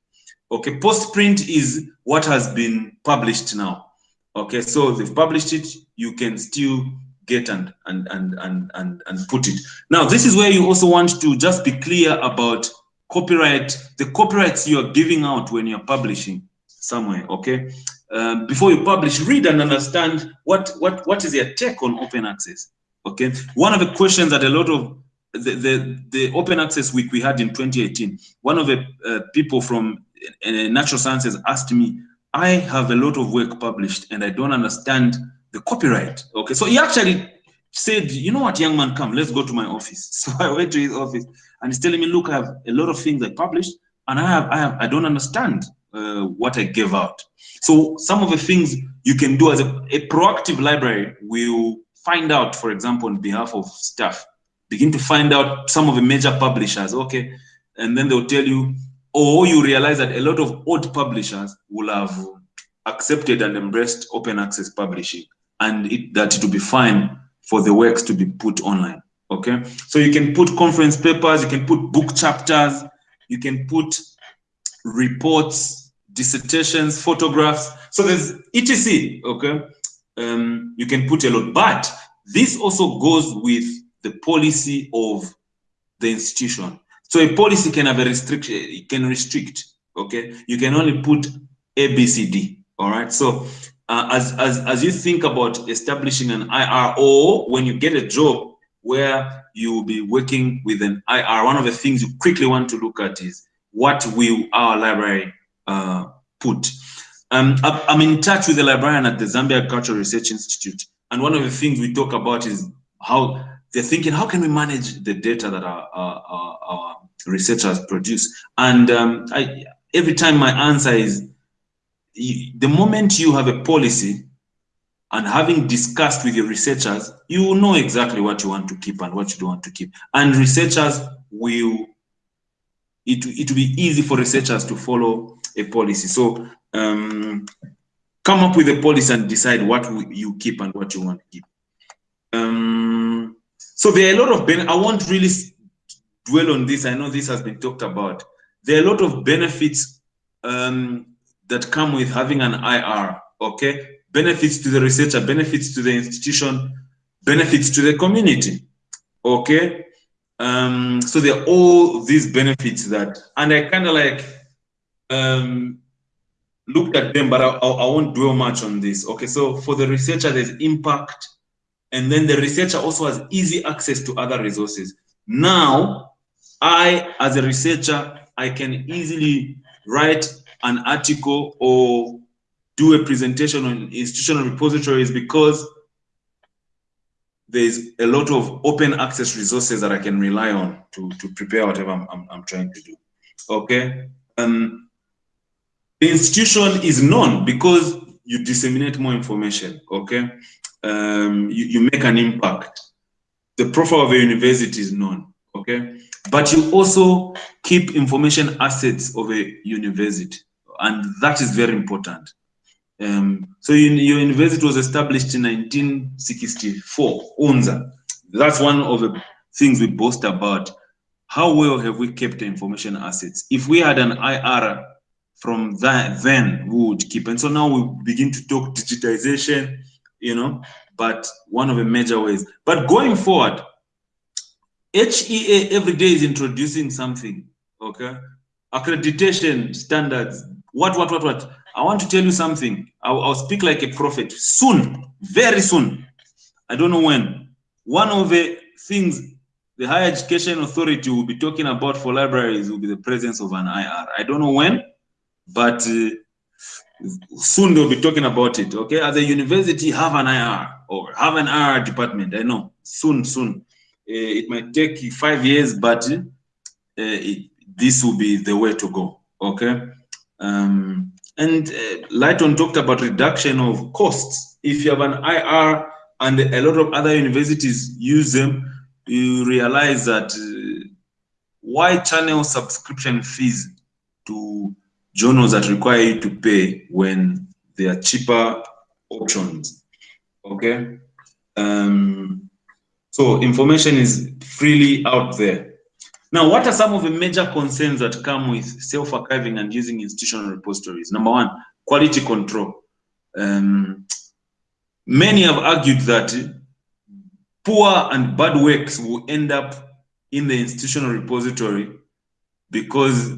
Okay, post print is what has been published now. Okay, so they've published it, you can still get and and and and and, and put it. Now, this is where you also want to just be clear about copyright, the copyrights you are giving out when you're publishing somewhere. Okay, um, before you publish, read and understand what what what is your take on open access. Okay, one of the questions that a lot of the, the, the open access week we had in 2018, one of the uh, people from uh, natural sciences asked me, I have a lot of work published and I don't understand the copyright. Okay, so he actually said, you know what, young man, come, let's go to my office. So I went to his office and he's telling me, look, I have a lot of things I published and I have, I have, I don't understand uh, what I gave out. So some of the things you can do as a, a proactive library will find out, for example, on behalf of staff, begin to find out some of the major publishers, okay, and then they'll tell you, or you realize that a lot of old publishers will have accepted and embraced open access publishing and it, that it will be fine for the works to be put online. Okay, so you can put conference papers, you can put book chapters, you can put reports, dissertations, photographs. So there's etc. Okay, um, you can put a lot, but this also goes with the policy of the institution. So a policy can have a restriction, it can restrict. Okay, you can only put A, B, C, D. All right. So uh, as, as, as you think about establishing an IRO, when you get a job where you will be working with an IR, one of the things you quickly want to look at is what will our library uh, put. Um, I'm in touch with the librarian at the Zambia Cultural Research Institute. And one of the things we talk about is how they're thinking, how can we manage the data that our, our, our researchers produce? And um, I, every time my answer is, the moment you have a policy and having discussed with your researchers, you know exactly what you want to keep and what you don't want to keep. And researchers will, it, it will be easy for researchers to follow a policy. So um, come up with a policy and decide what you keep and what you want to keep. Um, so there are a lot of, ben I won't really dwell on this. I know this has been talked about. There are a lot of benefits um, that come with having an IR, okay? Benefits to the researcher, benefits to the institution, benefits to the community, okay? Um, so there are all these benefits that, and I kind of like um, looked at them, but I, I won't dwell much on this. Okay, so for the researcher, there's impact, and then the researcher also has easy access to other resources. Now, I, as a researcher, I can easily write an article or do a presentation on institutional repositories because there's a lot of open access resources that I can rely on to, to prepare whatever I'm, I'm, I'm trying to do. Okay. Um, the institution is known because you disseminate more information. Okay. Um, you, you make an impact. The profile of a university is known. Okay. But you also keep information assets of a university and that is very important. Um, so you, your university was established in 1964, UNZA. That's one of the things we boast about. How well have we kept the information assets? If we had an IR from that, then we would keep. And so now we begin to talk digitization, you know, but one of the major ways. But going forward, HEA every day is introducing something, okay? Accreditation standards, what, what, what, what? I want to tell you something. I'll, I'll speak like a prophet soon, very soon. I don't know when. One of the things the Higher Education Authority will be talking about for libraries will be the presence of an IR. I don't know when, but uh, soon they'll be talking about it. Okay, as a university, have an IR or have an IR department. I know soon, soon. Uh, it might take five years, but uh, it, this will be the way to go. Okay. Um, and uh, Lighton talked about reduction of costs. If you have an IR and a lot of other universities use them, you realize that uh, why channel subscription fees to journals that require you to pay when there are cheaper options, okay? Um, so information is freely out there. Now, what are some of the major concerns that come with self-archiving and using institutional repositories? Number one, quality control. Um, many have argued that poor and bad works will end up in the institutional repository because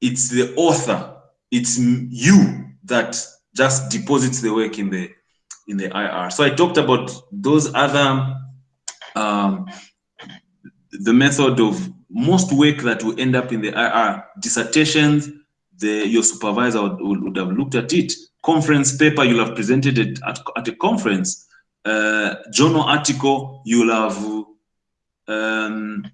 it's the author, it's you that just deposits the work in the in the IR. So I talked about those other um, the method of most work that will end up in the IR dissertations, the, your supervisor would, would, have looked at it. Conference paper, you'll have presented it at, at a conference. Uh, journal article, you'll have um,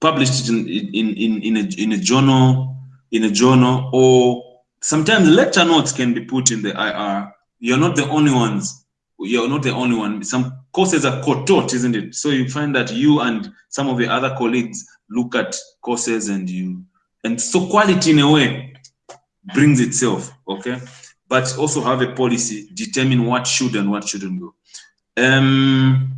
published it in, in, in, in, a, in a journal, in a journal, or sometimes lecture notes can be put in the IR. You're not the only ones. You're not the only one. Some courses are co-taught, isn't it? So you find that you and some of the other colleagues look at courses and you and so quality in a way brings itself, okay? But also have a policy, determine what should and what shouldn't go. Um,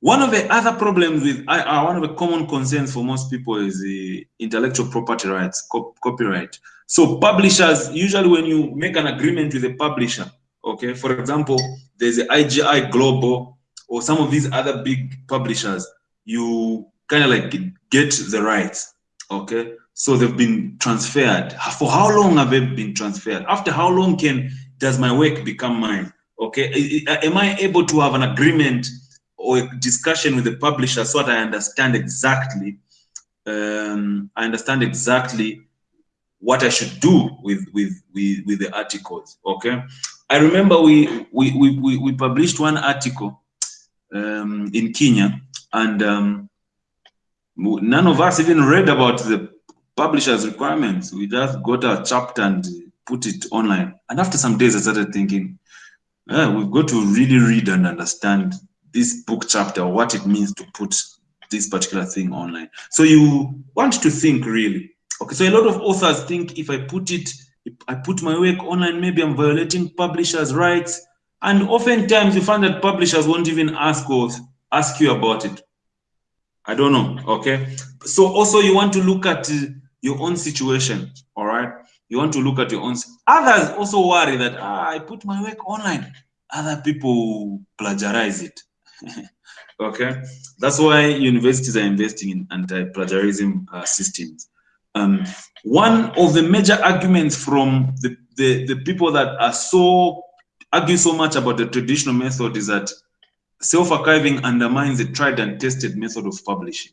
one of the other problems with IR, one of the common concerns for most people is the intellectual property rights, copyright. So publishers, usually when you make an agreement with a publisher, okay, for example, there's the IGI Global or some of these other big publishers, you kind of like get the rights, okay? So they've been transferred. For how long have they been transferred? After how long can does my work become mine? Okay, am I able to have an agreement or a discussion with the publisher so that I understand exactly, um, I understand exactly what I should do with with with, with the articles. Okay, I remember we we we we published one article um, in Kenya, and um, none of us even read about the publisher's requirements. We just got a chapter and put it online. And after some days, I started thinking, yeah, we've got to really read and understand this book chapter, what it means to put this particular thing online. So you want to think really. Okay, so a lot of authors think if I put it, I put my work online, maybe I'm violating publishers' rights. And oftentimes you find that publishers won't even ask or ask you about it. I don't know, okay? So also you want to look at your own situation, all right? You want to look at your own. Others also worry that ah, I put my work online. Other people plagiarize it. okay, that's why universities are investing in anti-plagiarism uh, systems. Um, one of the major arguments from the, the, the people that are so argue so much about the traditional method is that self-archiving undermines the tried and tested method of publishing.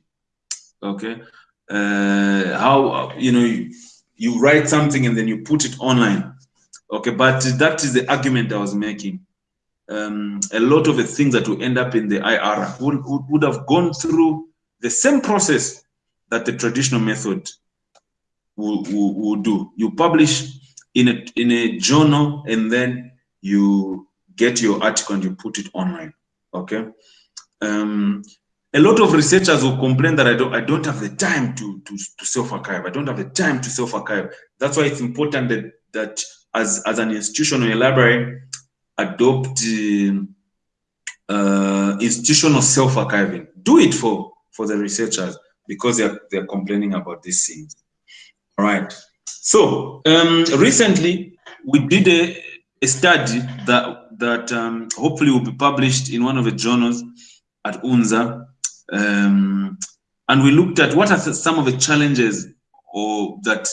Okay, uh, how you know you, you write something and then you put it online. Okay, but that is the argument I was making. Um, a lot of the things that will end up in the IR would, would, would have gone through the same process that the traditional method will, will, will do. You publish in a, in a journal and then you get your article and you put it online okay um, a lot of researchers will complain that I don't, I don't have the time to, to, to self-archive. I don't have the time to self-archive. That's why it's important that, that as, as an institution or a library, adopt uh, institutional self-archiving. Do it for, for the researchers because they're, they're complaining about these things. All right. So um, recently, we did a, a study that, that um, hopefully will be published in one of the journals at UNZA um, and we looked at what are some of the challenges or that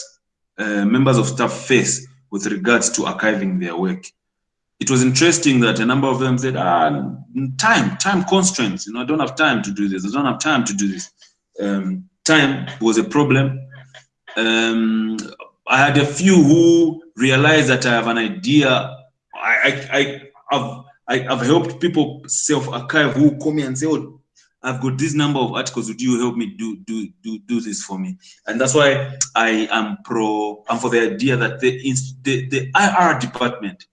uh, members of staff face with regards to archiving their work. It was interesting that a number of them said, ah, time, time constraints, you know, I don't have time to do this, I don't have time to do this. Um, time was a problem. Um, I had a few who realized that I have an idea. I, I, I, have I, have helped people self-archive who come me and say, oh, I've got this number of articles. Would you help me do do do do this for me? And that's why I am pro. I'm for the idea that the the, the IR department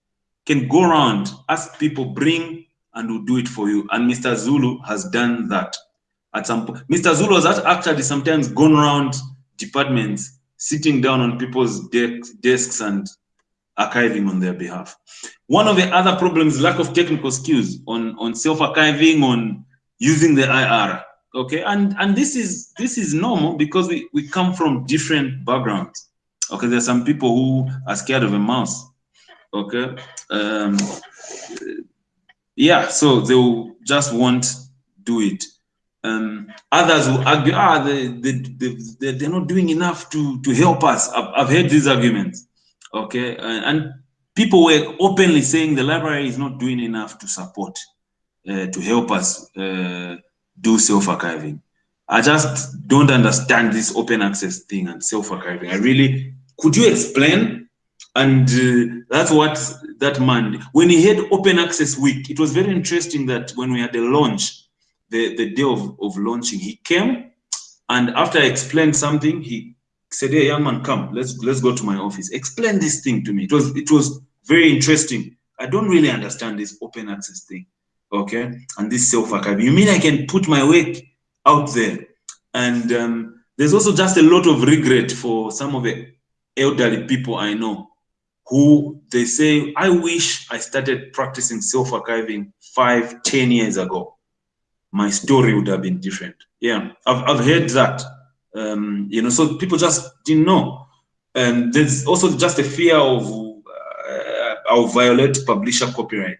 can go around, ask people, bring, and will do it for you. And Mr. Zulu has done that at some point. Mr. Zulu has actually sometimes gone around departments, sitting down on people's desks and archiving on their behalf. One of the other problems, lack of technical skills on, on self-archiving, on using the IR. Okay, and and this is this is normal because we we come from different backgrounds. Okay, there are some people who are scared of a mouse. Okay, um, yeah, so they will just won't do it. Um, others will argue, ah, they, they, they, they're not doing enough to, to help us. I've, I've heard these arguments, okay? And, people were openly saying the library is not doing enough to support uh, to help us uh, do self-archiving. I just don't understand this open access thing and self-archiving. I really, could you explain? And uh, that's what that man, when he had open access week, it was very interesting that when we had the launch, the, the day of, of launching, he came and after I explained something, he said, hey, young man, come, let's, let's go to my office. Explain this thing to me. It was, it was very interesting. I don't really understand this open access thing okay, and this self-archive. You mean I can put my work out there? And um, there's also just a lot of regret for some of the elderly people I know who they say, I wish I started practicing self-archiving five, ten years ago. My story would have been different. Yeah, I've, I've heard that. Um, you know, so people just didn't know. And there's also just a fear of uh, I'll violate publisher copyright.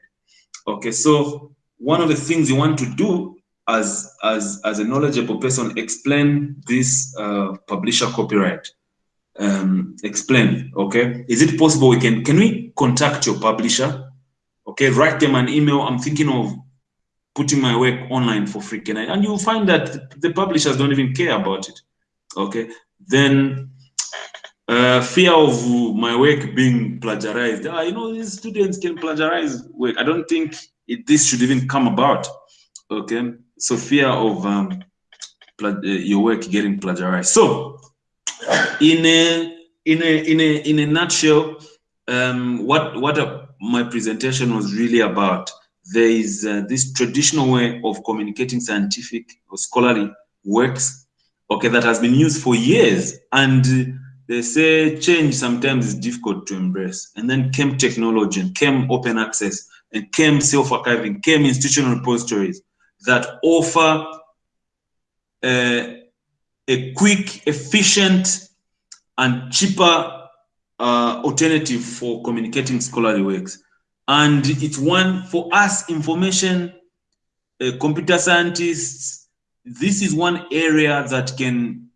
Okay, so one of the things you want to do as as as a knowledgeable person, explain this uh, publisher copyright um, explain, okay? Is it possible we can, can we contact your publisher? Okay, write them an email. I'm thinking of putting my work online for free. Can I? And you'll find that the publishers don't even care about it, okay? Then uh, fear of my work being plagiarized. Ah, you know, these students can plagiarize work. I don't think it, this should even come about, okay? So fear of um, uh, your work getting plagiarized. So in a in a in a in a nutshell, um, what what a, my presentation was really about. There is uh, this traditional way of communicating scientific or scholarly works, okay, that has been used for years, and they say change sometimes is difficult to embrace. And then came technology, and came open access, and came self-archiving, came institutional repositories that offer uh, a quick, efficient, and cheaper uh, alternative for communicating scholarly works. And it's one for us, information, uh, computer scientists, this is one area that can,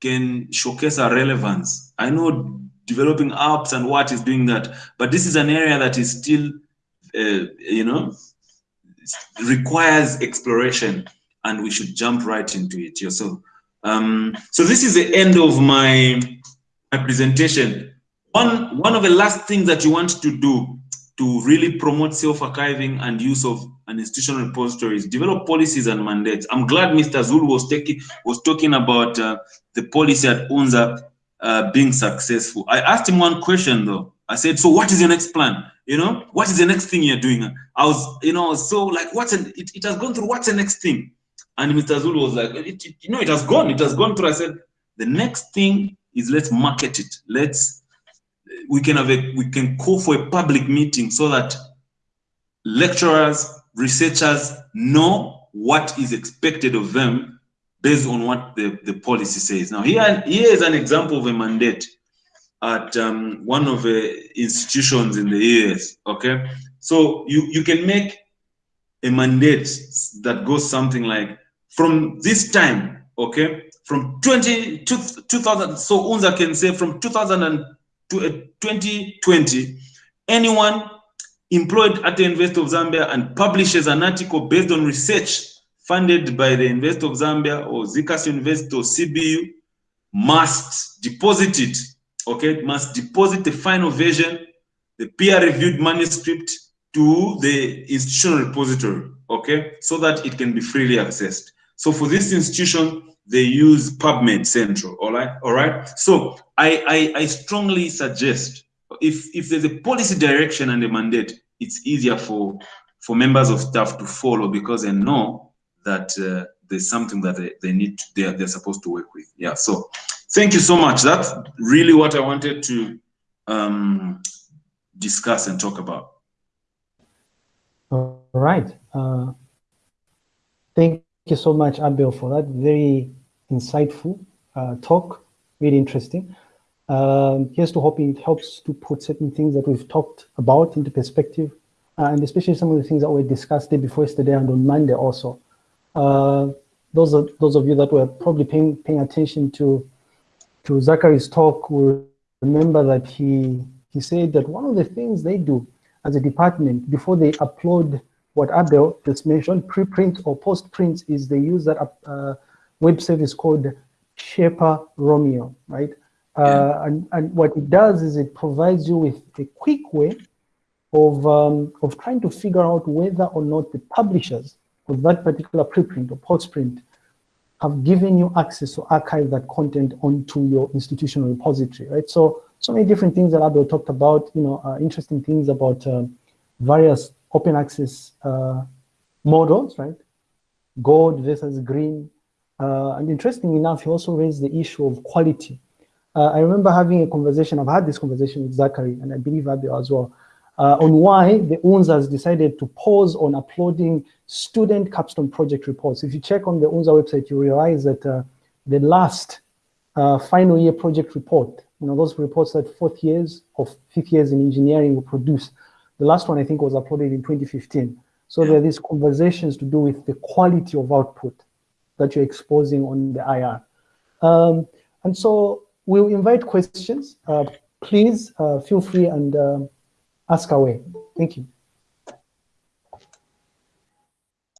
can showcase our relevance. I know developing apps and what is doing that, but this is an area that is still, uh, you know, requires exploration and we should jump right into it. So um, so this is the end of my, my presentation. One, one of the last things that you want to do to really promote self-archiving and use of an institutional repository is develop policies and mandates. I'm glad Mr. Zulu was, taking, was talking about uh, the policy at UNZA uh, being successful. I asked him one question though. I said, so what is your next plan? You know, what is the next thing you're doing? I was, you know, so like, what's an, it, it has gone through, what's the next thing? And Mr. Zulu was like, it, it, you know, it has gone, it has gone through. I said, the next thing is let's market it. Let's, we can have a, we can call for a public meeting so that lecturers, researchers know what is expected of them based on what the, the policy says. Now here, here is an example of a mandate at um, one of the institutions in the US, okay? So you, you can make a mandate that goes something like from this time, okay, from 20, 2000, so UNZA can say from 2020, uh, anyone employed at the University of Zambia and publishes an article based on research funded by the University of Zambia or ZCAS University or CBU must deposit it, okay, must deposit the final version, the peer-reviewed manuscript to the institutional repository, okay, so that it can be freely accessed. So for this institution, they use PubMed Central, all right? All right. So I, I, I strongly suggest if, if there's a policy direction and a mandate, it's easier for, for members of staff to follow because they know that uh, there's something that they, they need, to, they're, they're supposed to work with. Yeah, so thank you so much. That's really what I wanted to um, discuss and talk about. All right. Uh, thank you so much, Abel, for that very insightful uh, talk, really interesting. Um, here's to hoping it helps to put certain things that we've talked about into perspective, uh, and especially some of the things that we discussed day before yesterday and on Monday also. Uh, those are those of you that were probably paying paying attention to to Zachary's talk will remember that he he said that one of the things they do as a department before they upload what Abel just mentioned, preprint or post-print is they use that uh, web service called Sherpa Romeo, right? Uh, yeah. and, and what it does is it provides you with a quick way of, um, of trying to figure out whether or not the publishers of that particular preprint or postprint have given you access to archive that content onto your institutional repository, right? So, so many different things that Abel talked about, you know, uh, interesting things about uh, various open access uh, models, right? Gold versus green, Uh, and interestingly enough, he also raised the issue of quality. Uh, I remember having a conversation, I've had this conversation with Zachary, and I believe Abio as well, uh, on why the UNZA has decided to pause on uploading student capstone project reports. If you check on the UNZA website, you realize that uh, the last uh, final year project report, you know, those reports that fourth years or fifth years in engineering will produce, the last one I think was uploaded in 2015. So there are these conversations to do with the quality of output that you're exposing on the IR. Um, and so we'll invite questions. Uh, please uh, feel free and uh, ask away. Thank you.